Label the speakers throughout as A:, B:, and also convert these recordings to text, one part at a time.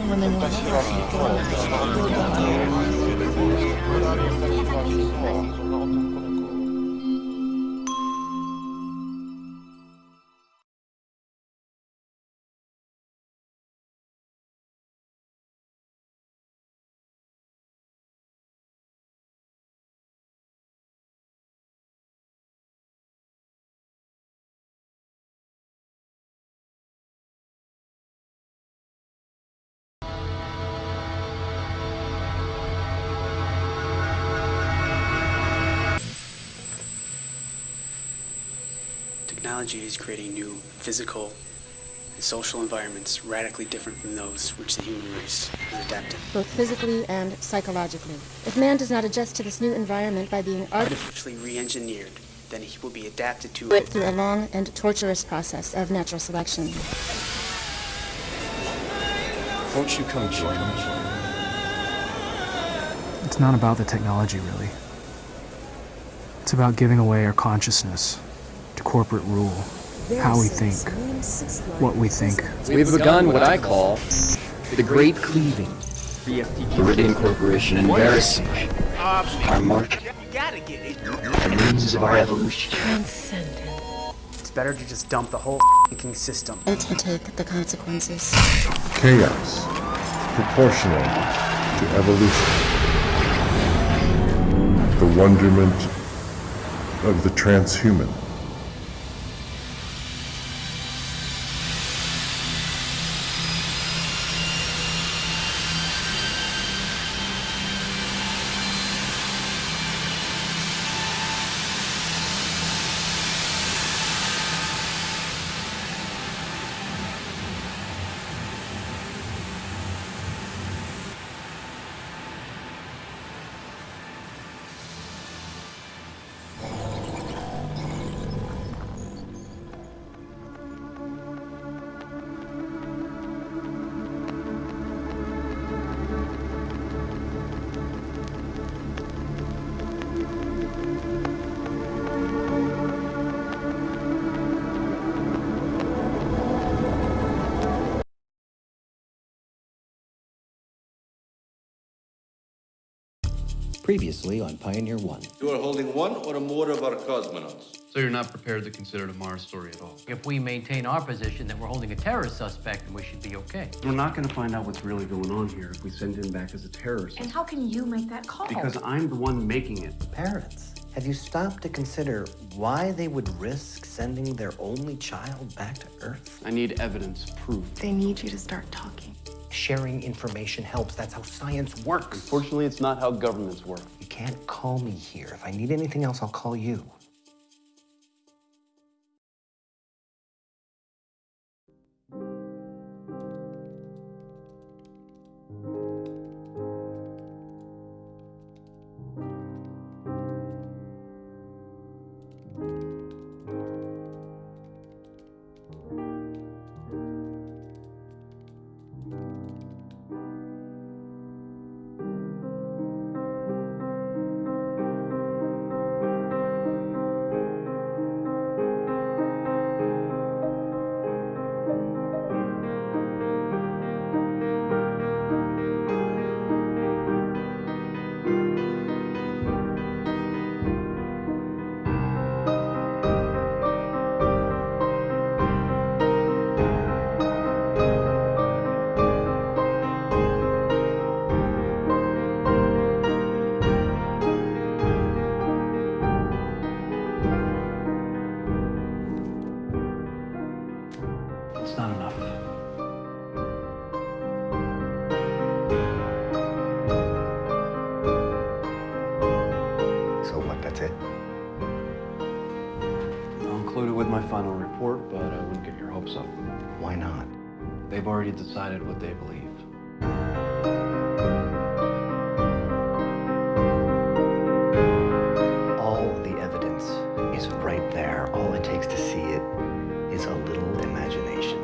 A: 한번 해보고 싶어요. Technology is creating new physical and social environments radically different from those which the human race has adapted.
B: both physically and psychologically. If man does not adjust to this new environment by being art-
A: Artificially re-engineered, then he will be adapted to
B: it through a long and torturous process of natural selection.
C: Won't you come join me?
D: It's not about the technology, really. It's about giving away our consciousness to corporate rule, how we think, what we think.
C: We've begun what I call the Great Cleaving. Meridian Corporation embarrassing our mark, the means of our evolution.
A: It's better to just dump the whole f***ing system.
B: And to take the consequences.
E: chaos proportional to evolution. The wonderment of the transhuman.
F: Previously on Pioneer 1.
G: You are holding one or more of our cosmonauts.
H: So you're not prepared to consider it a Mars story at all?
I: If we maintain our position that we're holding a terrorist suspect, then we should be okay.
H: We're not going to find out what's really going on here if we send him back as a terrorist.
J: And how can you make that call?
H: Because I'm the one making it.
F: Parents, have you stopped to consider why they would risk sending their only child back to Earth?
H: I need evidence, proof.
J: They need you to start talking.
F: Sharing information helps. That's how science works.
H: Unfortunately, it's not how governments work.
F: You can't call me here. If I need anything else, I'll call you.
H: Already decided what they believe.
F: All the evidence is right there. All it takes to see it is a little imagination.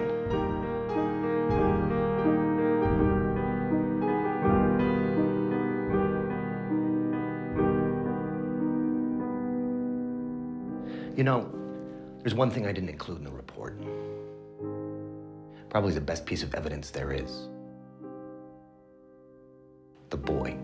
F: You know, there's one thing I didn't include in the report probably the best piece of evidence there is. The boy.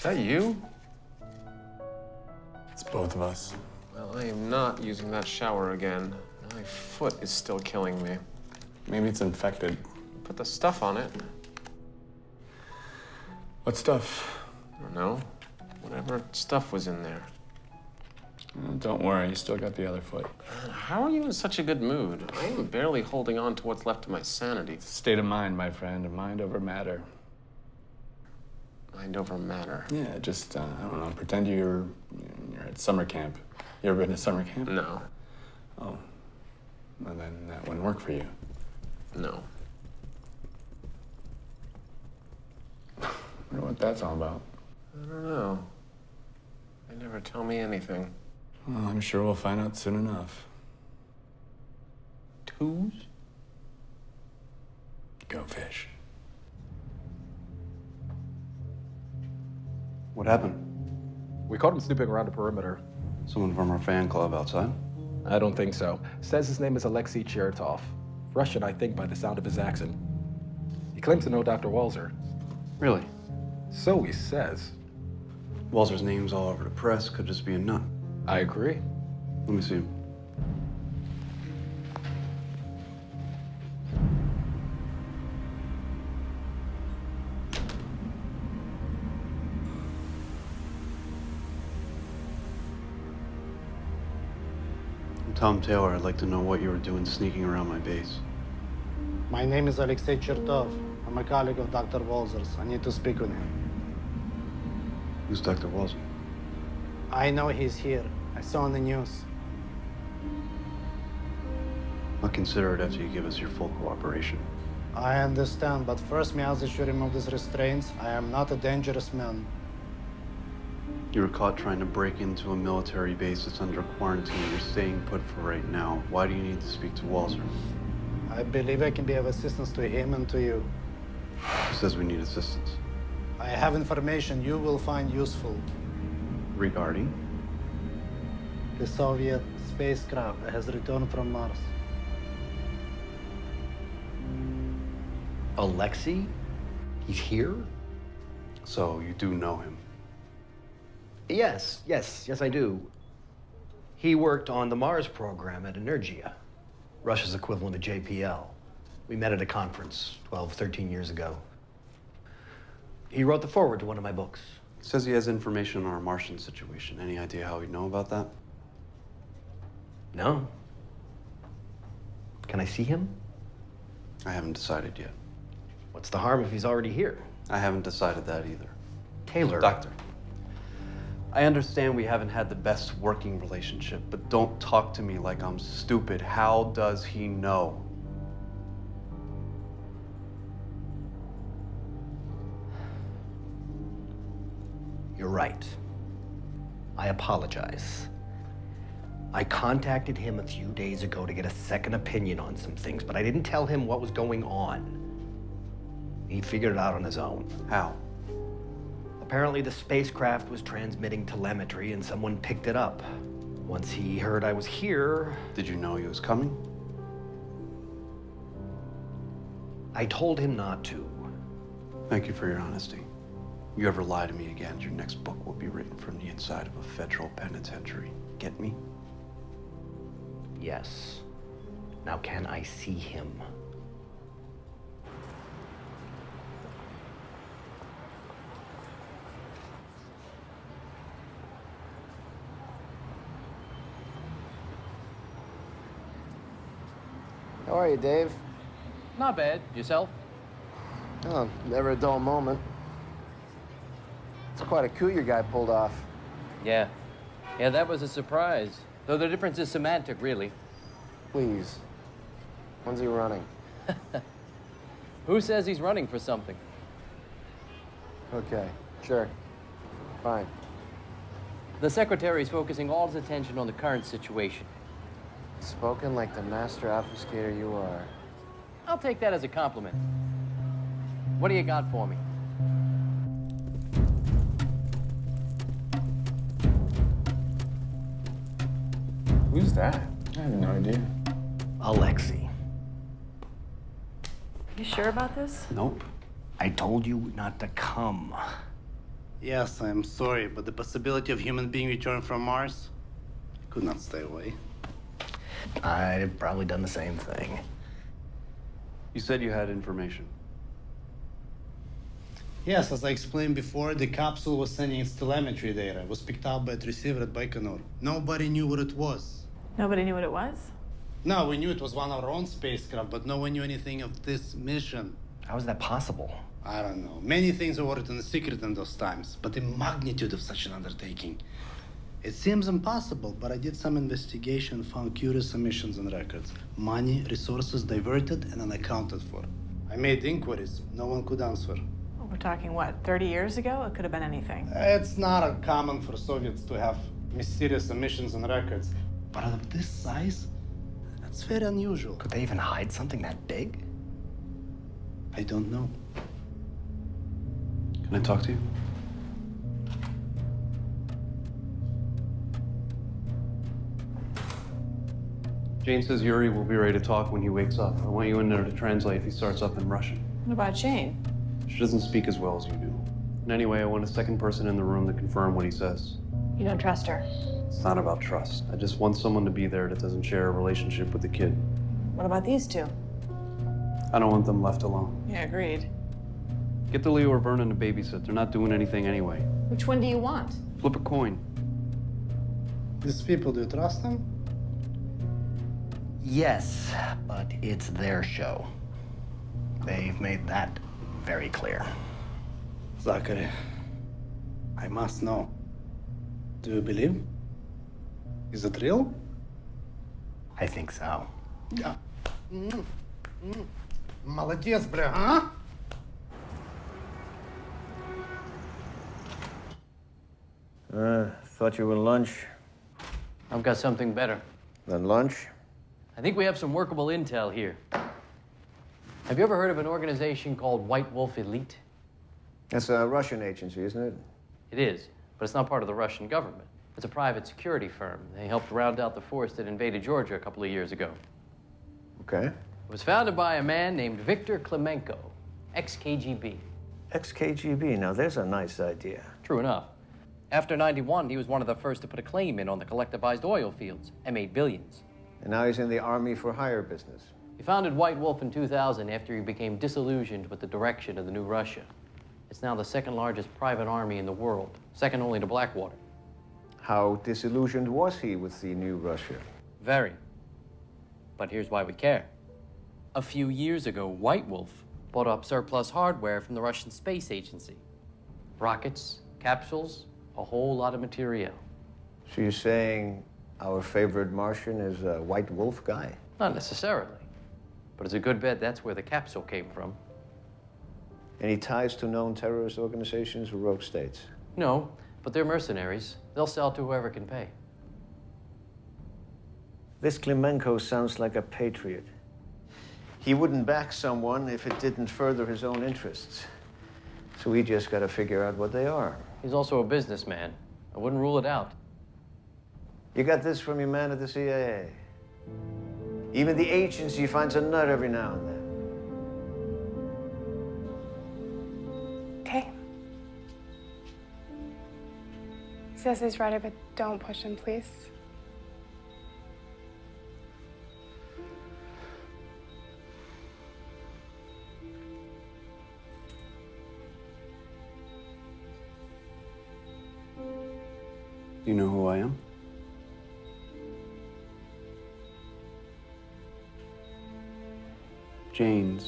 K: Is that you?
L: It's both of us.
K: Well, I am not using that shower again. My foot is still killing me.
L: Maybe it's infected.
K: Put the stuff on it.
L: What stuff?
K: I don't know. Whatever stuff was in there.
L: Oh, don't worry, you still got the other foot.
K: How are you in such a good mood? I am barely holding on to what's left of my sanity.
L: State of mind, my friend. Mind over matter.
K: Mind over matter.
L: Yeah, just, uh, I don't know, pretend you're, you're at summer camp. You ever been to summer camp?
K: No.
L: Oh. Well, then that wouldn't work for you.
K: No.
L: I wonder what that's all about.
K: I don't know. They never tell me anything.
L: Well, I'm sure we'll find out soon enough.
K: Twos?
L: Go fish.
H: What happened?
M: We caught him snooping around the perimeter.
H: Someone from our fan club outside?
M: I don't think so. Says his name is Alexei Chertov. Russian, I think, by the sound of his accent. He claims to know Dr. Walzer.
H: Really?
M: So he says.
H: Walzer's name's all over the press. Could just be a nut.
M: I agree.
H: Let me see him. Tom Taylor. I'd like to know what you were doing sneaking around my base.
N: My name is Alexei Chertov. I'm a colleague of Dr. Walzer's. I need to speak with him.
H: Who's Dr. Walzer?
N: I know he's here. I saw on the news.
H: I'll consider it after you give us your full cooperation.
N: I understand, but first that you remove these restraints. I am not a dangerous man.
H: You were caught trying to break into a military base that's under quarantine. You're staying put for right now. Why do you need to speak to Walzer?
N: I believe I can be of assistance to him and to you.
H: He says we need assistance.
N: I have information you will find useful.
H: Regarding?
N: The Soviet spacecraft that has returned from Mars.
F: Alexei? He's here?
H: So you do know him?
F: Yes, yes, yes, I do. He worked on the Mars program at Energia, Russia's equivalent of JPL. We met at a conference 12, 13 years ago. He wrote the foreword to one of my books.
H: Says he has information on our Martian situation. Any idea how he'd know about that?
F: No. Can I see him?
H: I haven't decided yet.
F: What's the harm if he's already here?
H: I haven't decided that either.
F: Taylor.
H: Doctor. I understand we haven't had the best working relationship, but don't talk to me like I'm stupid. How does he know?
F: You're right. I apologize. I contacted him a few days ago to get a second opinion on some things, but I didn't tell him what was going on. He figured it out on his own.
H: How?
F: Apparently, the spacecraft was transmitting telemetry and someone picked it up. Once he heard I was here,
H: Did you know he was coming?
F: I told him not to.
H: Thank you for your honesty. You ever lie to me again, your next book will be written from the inside of a federal penitentiary. Get me?
F: Yes. Now, can I see him?
O: You, Dave?
I: Not bad. Yourself?
O: Oh, never a dull moment. It's quite a coup your guy pulled off.
I: Yeah. Yeah, that was a surprise. Though the difference is semantic, really.
O: Please. When's he running?
I: Who says he's running for something?
O: Okay, sure. Fine.
I: The secretary's focusing all his attention on the current situation.
O: Spoken like the master obfuscator you are.
I: I'll take that as a compliment. What do you got for me?
L: Who's that? I have no idea.
F: Alexei.
J: You sure about this?
F: Nope. I told you not to come.
N: Yes, I'm sorry, but the possibility of human being returned from Mars I could not stay away.
F: I'd have probably done the same thing.
H: You said you had information.
N: Yes, as I explained before, the capsule was sending its telemetry data. It was picked up by its receiver at Baikonur. Nobody knew what it was.
J: Nobody knew what it was?
N: No, we knew it was one of our own spacecraft, but no one knew anything of this mission.
F: How is that possible?
N: I don't know. Many things were written in secret in those times, but the magnitude of such an undertaking. It seems impossible, but I did some investigation, found curious omissions and records. Money, resources diverted and unaccounted for. I made inquiries. No one could answer.
J: Well, we're talking, what, 30 years ago? It could have been anything.
N: It's not uncommon for Soviets to have mysterious omissions and records, but of this size, that's very unusual.
F: Could they even hide something that big?
N: I don't know.
H: Can I talk to you? Jane says Yuri will be ready to talk when he wakes up. I want you in there to translate if he starts up in Russian.
J: What about Jane?
H: She doesn't speak as well as you do. And anyway, I want a second person in the room to confirm what he says.
J: You don't trust her.
H: It's not about trust. I just want someone to be there that doesn't share a relationship with the kid.
J: What about these two?
H: I don't want them left alone.
J: Yeah, agreed.
H: Get the Leo or Vernon to babysit. They're not doing anything anyway.
J: Which one do you want?
H: Flip a coin.
N: These people, do you trust them?
F: Yes, but it's their show. They've made that very clear.
N: Zachary, I must know. Do you believe? Is it real?
F: I think so.
N: Yeah. Mm. Mm. Молодец, бля, а?
O: Uh, thought you were lunch.
I: I've got something better.
O: Then lunch?
I: I think we have some workable intel here. Have you ever heard of an organization called White Wolf Elite?
O: That's a Russian agency, isn't it?
I: It is, but it's not part of the Russian government. It's a private security firm. They helped round out the force that invaded Georgia a couple of years ago.
O: Okay.
I: It was founded by a man named Viktor Klemenko, ex-KGB.
O: Ex-KGB, now there's a nice idea.
I: True enough. After 91, he was one of the first to put a claim in on the collectivized oil fields and made billions.
O: And now he's in the army for hire business.
I: He founded White Wolf in 2000 after he became disillusioned with the direction of the new Russia. It's now the second largest private army in the world, second only to Blackwater.
O: How disillusioned was he with the new Russia?
I: Very. But here's why we care. A few years ago, White Wolf bought up surplus hardware from the Russian Space Agency. Rockets, capsules, a whole lot of material.
O: So you're saying our favorite Martian is a White Wolf guy?
I: Not necessarily. But it's a good bet that's where the capsule came from.
O: Any ties to known terrorist organizations or rogue states?
I: No, but they're mercenaries. They'll sell to whoever can pay.
O: This Klimenko sounds like a patriot. He wouldn't back someone if it didn't further his own interests. So we just gotta figure out what they are.
I: He's also a businessman. I wouldn't rule it out.
O: You got this from your man at the CIA. Even the agency finds a nut every now and then.
P: Okay. Says he's ready, but don't push him, please.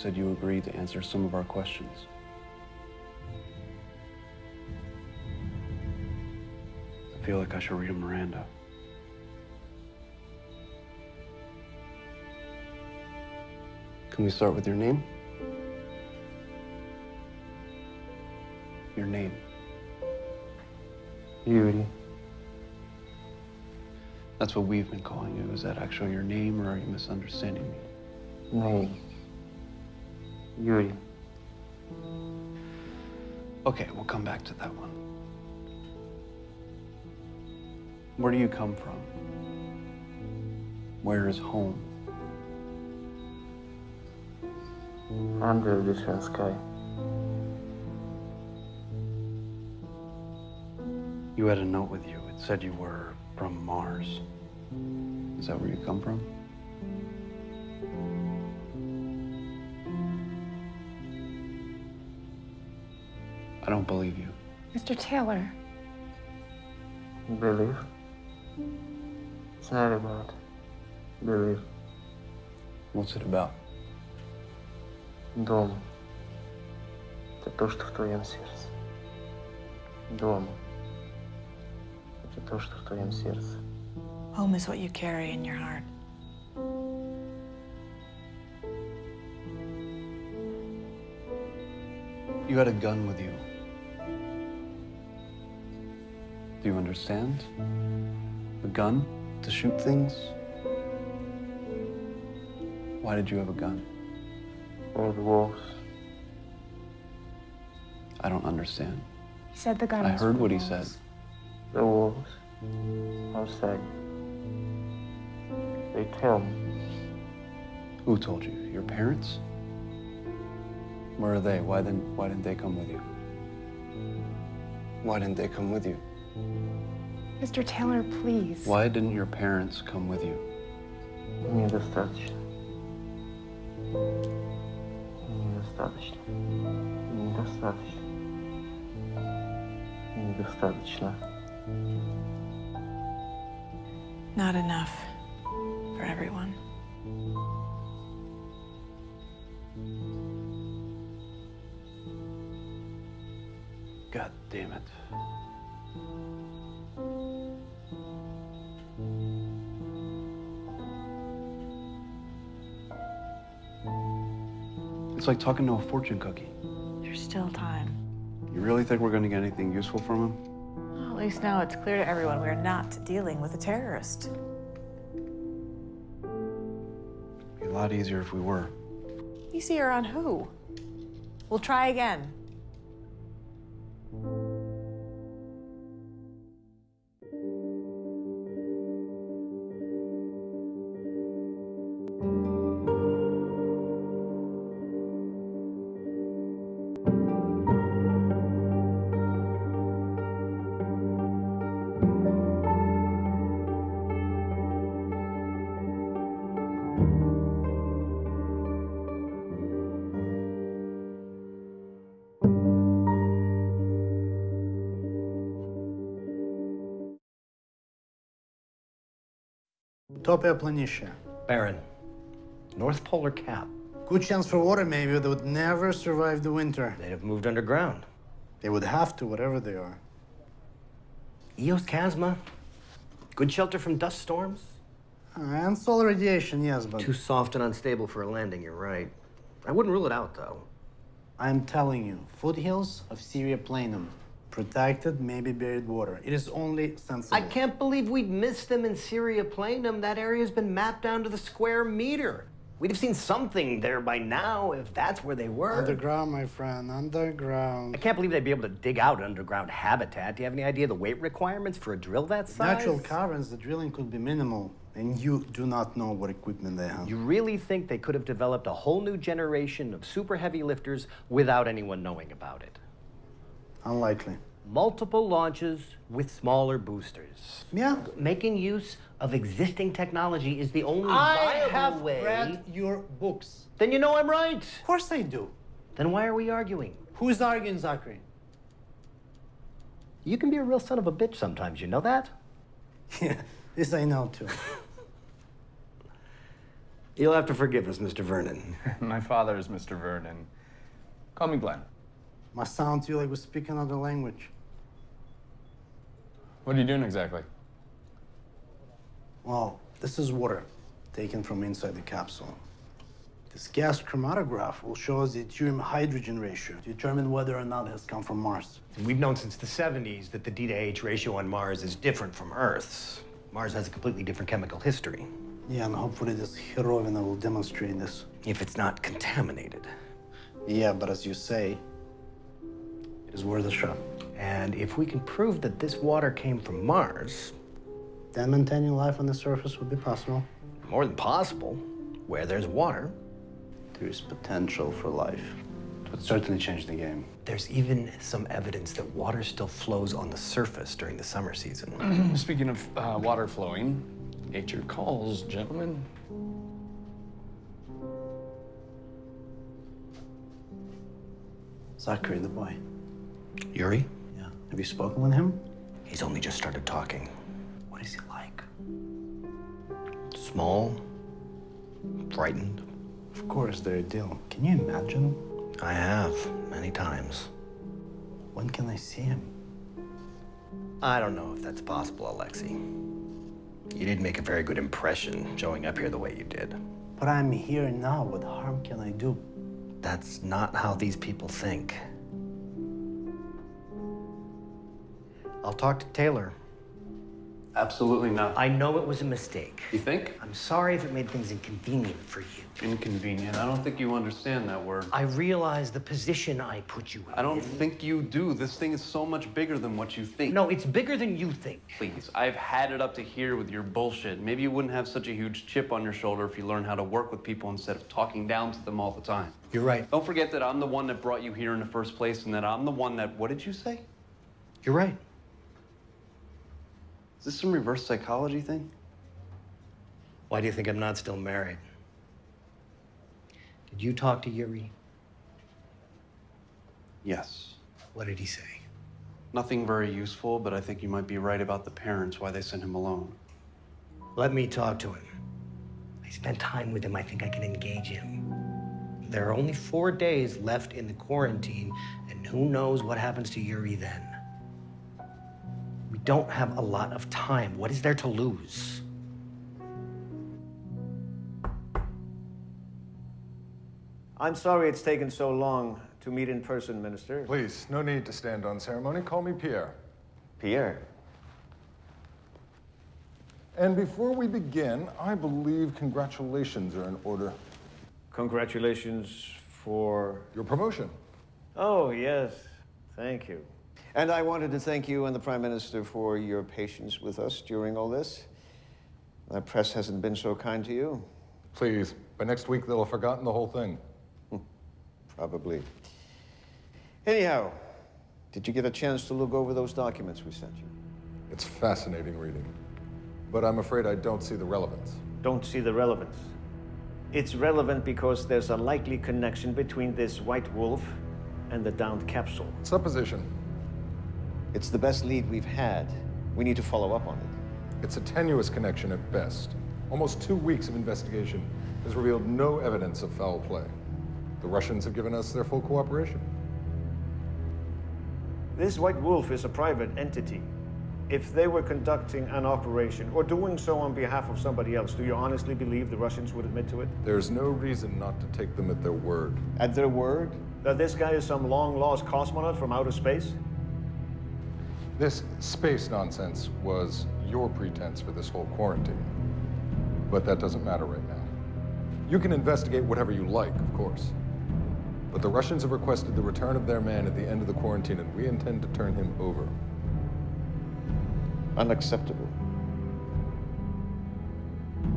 H: Said you agreed to answer some of our questions. I feel like I should read a Miranda. Can we start with your name? Your name.
I: Yuri.
H: That's what we've been calling you. Is that actually your name, or are you misunderstanding me?
I: Name. Yuri.
H: Okay, we'll come back to that one. Where do you come from? Where is home?
I: Under a different sky.
H: You had a note with you. It said you were from Mars. Is that where you come from? I don't believe you.
P: Mr. Taylor,
I: Believe? It's not about believe.
H: What's it about?
I: Дом. Это то, что в твоем сердце. Дом. Это то, что в твоем сердце.
J: Home is what you carry in your heart.
H: You had a gun with you. Do you understand? A gun to shoot things? Why did you have a gun?
I: For the wolves.
H: I don't understand.
P: he said the gun
H: I heard
P: for
H: what he
P: wolves.
H: said.
I: The wolves. Outside. They tell me.
H: Who told you? Your parents? Where are they? Why didn't Why didn't they come with you? Why didn't they come with you?
P: Mr. Taylor, please.
H: Why didn't your parents come with you?
I: Недостаточно. Недостаточно. Недостаточно. Недостаточно.
J: Not enough for everyone.
H: Like talking to a fortune cookie.
J: There's still time.
H: You really think we're going to get anything useful from him?
J: Well, at least now it's clear to everyone we're not dealing with a terrorist.
H: It'd be a lot easier if we were.
J: Easier on who? We'll try again.
N: Utopia Planitia.
F: Baron, North Polar Cap.
N: Good chance for water, maybe. They would never survive the winter.
F: They'd have moved underground.
N: They would have to, whatever they are.
F: Eos Chasma. Good shelter from dust storms.
N: Uh, and solar radiation, yes, but.
F: Too soft and unstable for a landing, you're right. I wouldn't rule it out, though.
N: I'm telling you, foothills of Syria Planum. Protected, maybe buried water. It is only sensible.
F: I can't believe we'd miss them in Syria Planum. That area's been mapped down to the square meter. We'd have seen something there by now if that's where they were.
N: Underground, my friend, underground.
F: I can't believe they'd be able to dig out underground habitat. Do you have any idea the weight requirements for a drill that size?
N: Natural caverns, the drilling could be minimal, and you do not know what equipment they have.
F: You really think they could have developed a whole new generation of super heavy lifters without anyone knowing about it?
N: Unlikely.
F: Multiple launches with smaller boosters.
N: Yeah.
F: Making use of existing technology is the only viable way.
N: I have read your books.
F: Then you know I'm right.
N: Of course I do.
F: Then why are we arguing?
N: Who's arguing, Zachary?
F: You can be a real son of a bitch sometimes, you know that?
N: Yeah, this I know too.
F: You'll have to forgive us, Mr. Vernon.
L: My father is Mr. Vernon. Call me Glenn.
N: Must sound to you like we're speaking another language.
L: What are you doing exactly?
N: Well, this is water taken from inside the capsule. This gas chromatograph will show us the deuterium hydrogen ratio to determine whether or not it has come from Mars.
F: We've known since the 70s that the D to H ratio on Mars is different from Earth's. Mars has a completely different chemical history.
N: Yeah, and hopefully this Herovina will demonstrate this.
F: If it's not contaminated.
N: Yeah, but as you say, it is worth a shot.
F: And if we can prove that this water came from Mars,
N: Then maintaining life on the surface would be possible.
F: more than possible, where there's water,
N: There is potential for life. It would certainly change the game.
F: there's even some evidence that water still flows on the surface during the summer season.
L: Speaking of uh, water flowing, nature calls, gentlemen.
N: Zachary, the boy.
F: Yuri?
N: Yeah. Have you spoken with him?
F: He's only just started talking.
N: What is he like?
F: Small, frightened.
N: Of course, they're a deal. Can you imagine?
F: I have, many times.
N: When can I see him?
F: I don't know if that's possible, Alexei. You did make a very good impression showing up here the way you did.
N: But I'm here now. What harm can I do?
F: That's not how these people think. I'll talk to Taylor.
H: Absolutely not.
F: I know it was a mistake.
H: You think?
F: I'm sorry if it made things inconvenient for you.
H: Inconvenient. I don't think you understand that word.
F: I realize the position I put you in.
H: I don't think you do. This thing is so much bigger than what you think.
F: No, it's bigger than you think.
H: Please, I've had it up to here with your bullshit. Maybe you wouldn't have such a huge chip on your shoulder if you learned how to work with people instead of talking down to them all the time.
F: You're right.
H: Don't forget that I'm the one that brought you here in the first place and that I'm the one that, what did you say?
F: You're right.
H: Is this some reverse psychology thing?
F: Why do you think I'm not still married? Did you talk to Yuri?
H: Yes.
F: What did he say?
H: Nothing very useful, but I think you might be right about the parents, why they sent him alone.
F: Let me talk to him. I spent time with him. I think I can engage him. There are only four days left in the quarantine, and who knows what happens to Yuri then. We don't have a lot of time. What is there to lose?
O: I'm sorry it's taken so long to meet in person, Minister.
E: Please, no need to stand on ceremony. Call me Pierre.
O: Pierre.
E: And before we begin, I believe congratulations are in order.
O: Congratulations for.
E: Your promotion.
O: Oh, yes. Thank you. And I wanted to thank you and the Prime Minister for your patience with us during all this. The press hasn't been so kind to you.
E: Please, by next week they'll have forgotten the whole thing.
O: Hmm, probably. Anyhow, did you get a chance to look over those documents we sent you?
E: It's fascinating reading. But I'm afraid I don't see the relevance.
O: Don't see the relevance. It's relevant because there's a likely connection between this white wolf and the downed capsule.
E: Supposition.
O: It's the best lead we've had. We need to follow up on it.
E: It's a tenuous connection at best. Almost two weeks of investigation has revealed no evidence of foul play. The Russians have given us their full cooperation.
O: This white wolf is a private entity. If they were conducting an operation or doing so on behalf of somebody else, do you honestly believe the Russians would admit to it?
E: There's no reason not to take them at their word.
O: At their word? That this guy is some long lost cosmonaut from outer space?
E: This space nonsense was your pretense for this whole quarantine. But that doesn't matter right now. You can investigate whatever you like, of course. But the Russians have requested the return of their man at the end of the quarantine, and we intend to turn him over.
O: Unacceptable.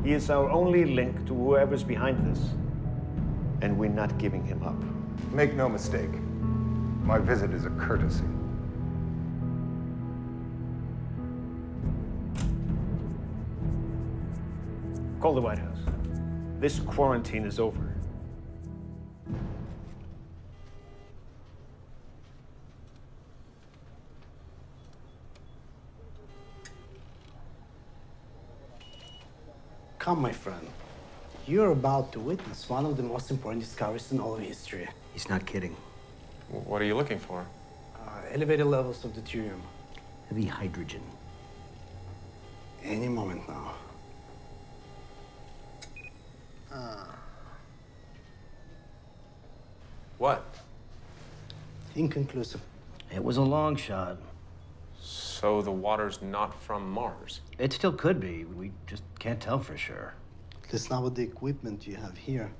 Q: He is our only link to whoever's behind this.
O: And we're not giving him up.
E: Make no mistake, my visit is a courtesy.
Q: Call the White House. This quarantine is over.
N: Come, my friend. You're about to witness one of the most important discoveries in all of history.
F: He's not kidding.
K: What are you looking for?
N: Uh, elevated levels of deuterium.
F: Heavy hydrogen.
N: Any moment now. Ah.
K: What?
N: Inconclusive.
F: It was a long shot.
K: So the water's not from Mars?
F: It still could be. We just can't tell for sure.
N: At least not with the equipment you have here.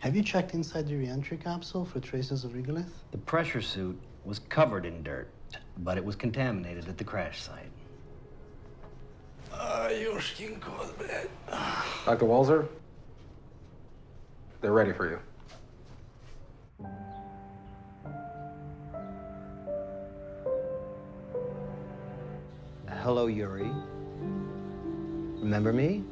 N: Have you checked inside the reentry capsule for traces of regolith?
F: The pressure suit was covered in dirt, but it was contaminated at the crash site.
N: Ah, Yoshkin man.
M: Dr. Walzer, they're ready for you.
F: Hello, Yuri. Remember me?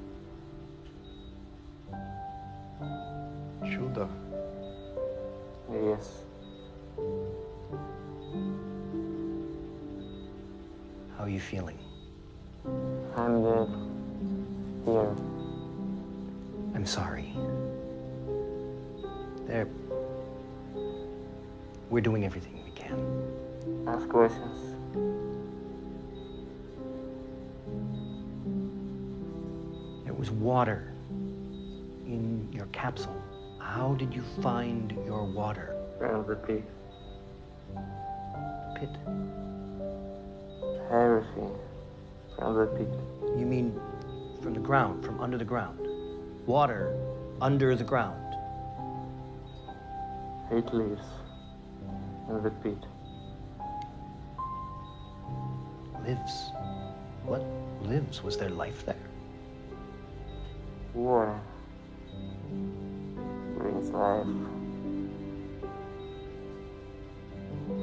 F: Did you find your water?
K: From the pit.
F: Pit?
K: Everything. From the pit.
F: You mean from the ground, from under the ground? Water under the ground.
K: It lives. In the pit.
F: Lives? What lives? Was there life there?
K: Water. Life.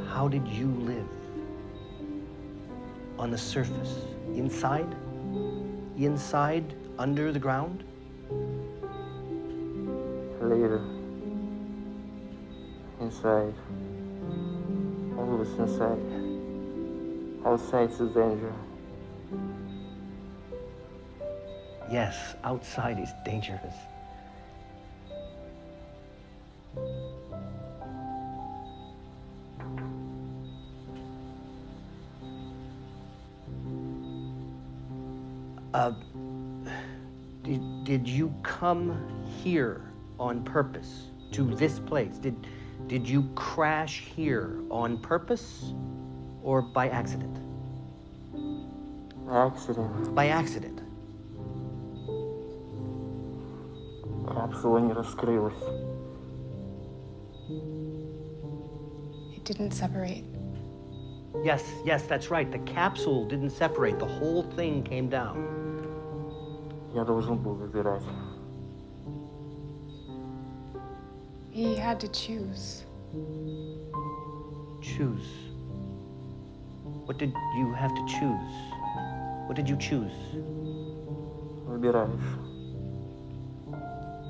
F: How did you live? On the surface? Inside? Inside? Under the ground?
K: Later. Inside. All Always inside. Outside's is danger.
F: Yes, outside is dangerous. come here on purpose to this place? Did, did you crash here on purpose or by accident?
K: Accident.
F: By accident.
K: Капсула не раскрылась.
P: It didn't separate.
F: Yes, yes, that's right. The capsule didn't separate. The whole thing came down.
K: Я должен был выбирать.
P: He had to choose.
F: Choose. What did you have to choose? What did you choose?
K: Выбираешь.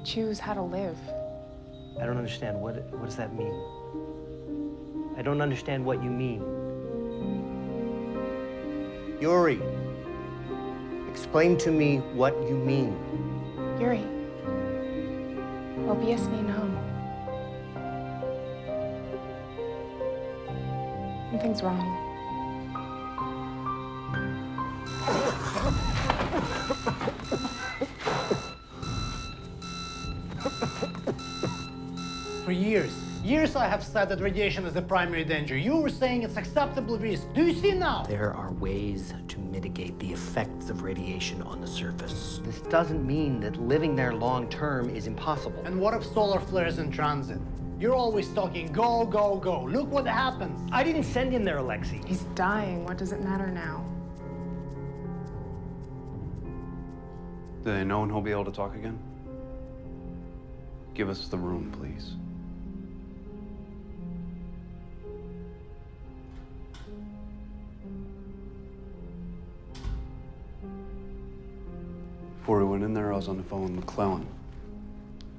P: Choose how to live.
F: I don't understand. What, what does that mean? I don't understand what you mean. Yuri, explain to me what you mean.
P: Yuri. Obvious me Something's wrong.
N: For years, Years I have said that radiation is the primary danger. You were saying it's acceptable risk. Do you see now?
F: There are ways to mitigate the effects of radiation on the surface. This doesn't mean that living there long term is impossible.
N: And what if solar flares in transit? You're always talking go, go, go. Look what happens.
F: I didn't send him there, Alexei.
P: He's dying. What does it matter now?
H: Do they know when he'll be able to talk again? Give us the room, please. Before we went in there, I was on the phone with McClellan.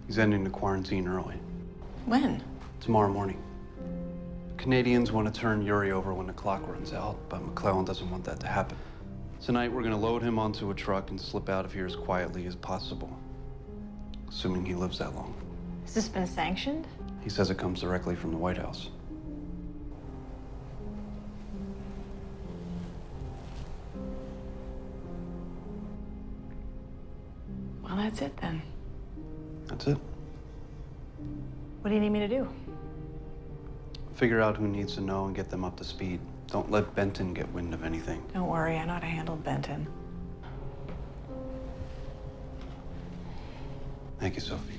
H: He's ending the quarantine early.
J: When?
H: Tomorrow morning. Canadians want to turn Yuri over when the clock runs out, but McClellan doesn't want that to happen. Tonight, we're going to load him onto a truck and slip out of here as quietly as possible. Assuming he lives that long.
J: Has this been sanctioned?
H: He says it comes directly from the White House.
J: Well, that's it then.
H: That's it.
J: What do you need me to do?
H: Figure out who needs to know and get them up to speed. Don't let Benton get wind of anything.
J: Don't worry, I know how to handle Benton.
H: Thank you, Sophie.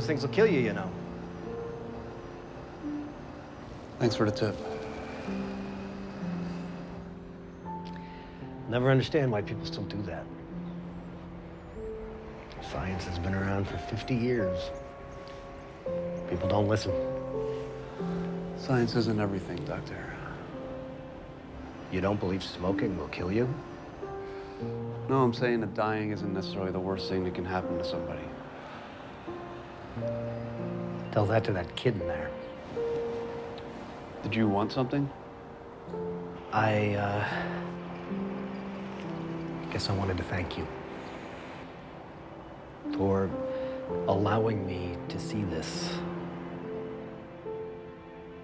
F: Those things will kill you, you know.
H: Thanks for the tip.
F: Never understand why people still do that. Science has been around for 50 years. People don't listen.
H: Science isn't everything, Doctor.
F: You don't believe smoking will kill you?
H: No, I'm saying that dying isn't necessarily the worst thing that can happen to somebody.
F: Tell that to that kid in there.
H: Did you want something?
F: I, uh, guess I wanted to thank you for allowing me to see this.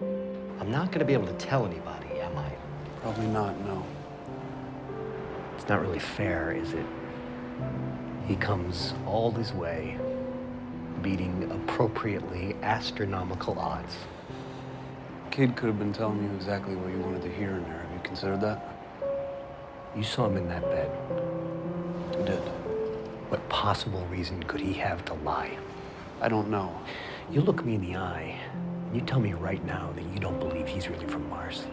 F: I'm not going to be able to tell anybody, am I?
H: Probably not, no.
F: It's not really fair, is it? He comes all this way, beating appropriately astronomical odds.
H: Kid could have been telling you exactly what you wanted to hear in there. Have you considered that?
F: You saw him in that bed.
H: I did.
F: What possible reason could he have to lie?
H: I don't know.
F: You look me in the eye, and you tell me right now that you don't believe he's really from Mars.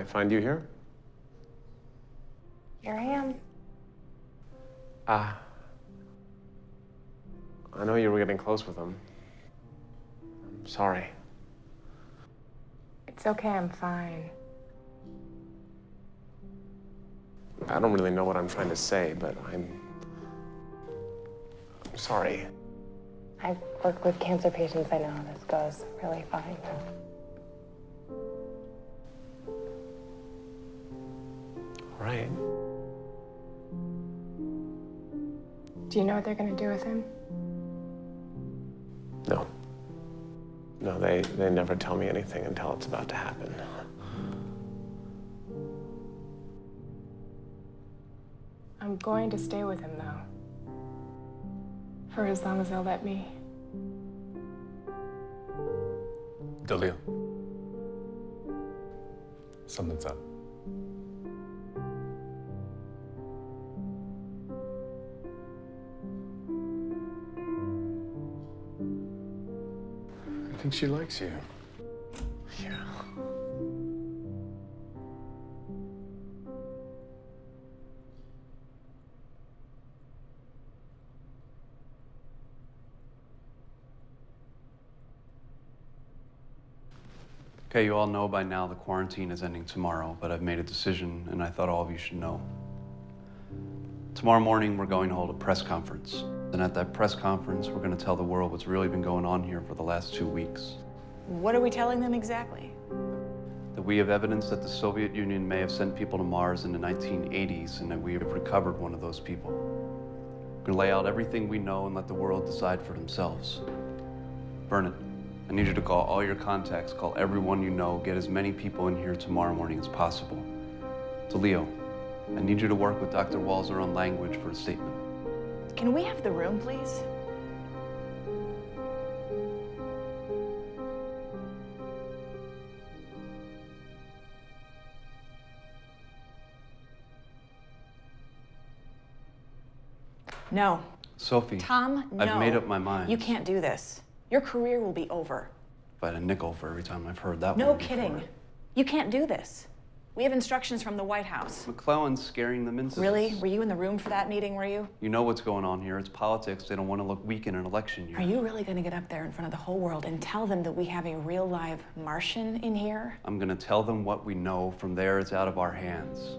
K: I find you here.
P: Here I am.
K: Ah. I know you were getting close with him. I'm sorry.
P: It's okay, I'm fine.
K: I don't really know what I'm trying to say, but I'm. I'm sorry.
P: I've worked with cancer patients. I know how this goes really fine.
K: Right.
P: Do you know what they're gonna do with him?
K: No. No, they, they never tell me anything until it's about to happen.
P: I'm going to stay with him though. For as long as they'll let me.
L: Dalia. Something's up. think she likes you. Yeah.
H: Okay, you all know by now the quarantine is ending tomorrow, but I've made a decision and I thought all of you should know. Tomorrow morning, we're going to hold a press conference. And at that press conference, we're going to tell the world what's really been going on here for the last two weeks.
J: What are we telling them exactly?
H: That we have evidence that the Soviet Union may have sent people to Mars in the 1980s and that we have recovered one of those people. We're going to lay out everything we know and let the world decide for themselves. Vernon, I need you to call all your contacts, call everyone you know, get as many people in here tomorrow morning as possible. To Leo, I need you to work with Dr. Walzer on language for a statement.
J: Can we have the room, please? No.
H: Sophie,
J: Tom, no.
H: I've made up my mind.
J: You can't do this. Your career will be over.
H: If I had a nickel for every time I've heard that
J: No
H: one. before.
J: kidding. You can't do this. We have instructions from the White House.
H: McClellan's scaring them into
J: Really? Were you in the room for that meeting, were you?
H: You know what's going on here. It's politics. They don't want to look weak in an election year.
J: Are you really going to get up there in front of the whole world and tell them that we have a real live Martian in here?
H: I'm going to tell them what we know. From there, it's out of our hands.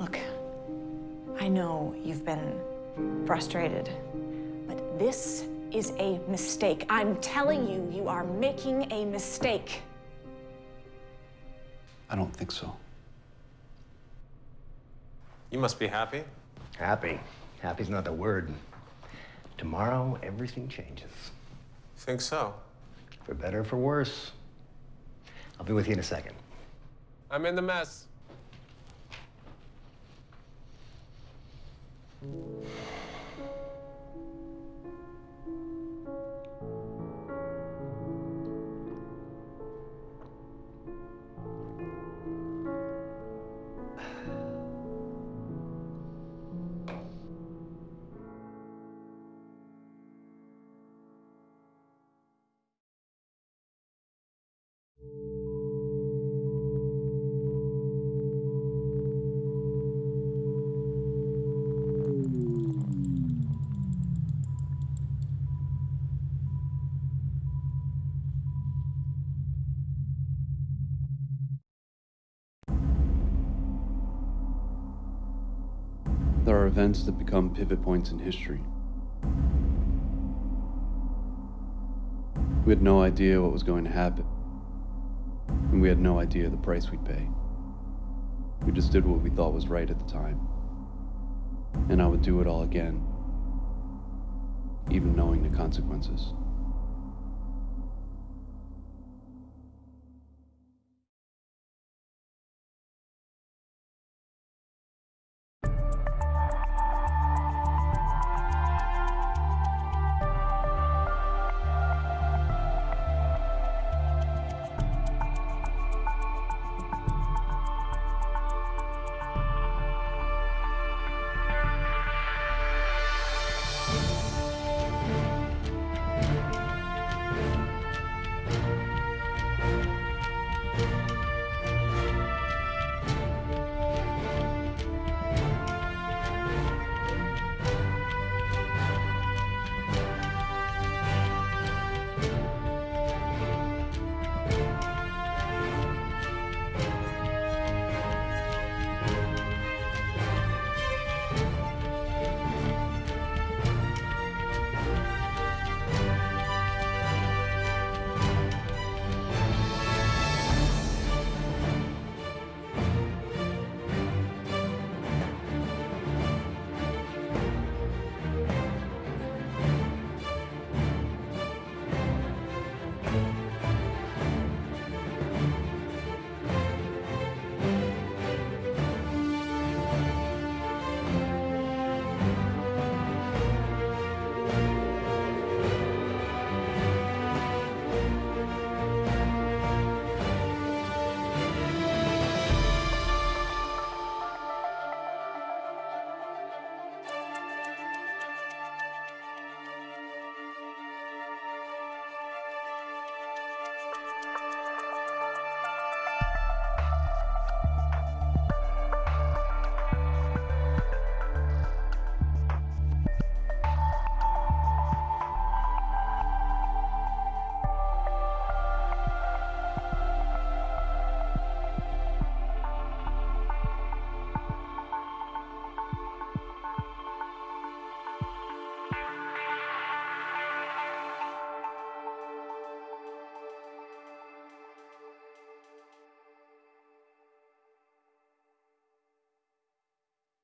J: Look, I know you've been frustrated, but this is a mistake. I'm telling you, you are making a mistake.
H: I don't think so.
K: You must be happy.
F: Happy. Happy's not the word. Tomorrow, everything changes.
K: Think so?
F: For better or for worse. I'll be with you in a second.
K: I'm in the mess.
H: Events that become pivot points in history. We had no idea what was going to happen. And we had no idea the price we'd pay. We just did what we thought was right at the time. And I would do it all again, even knowing the consequences.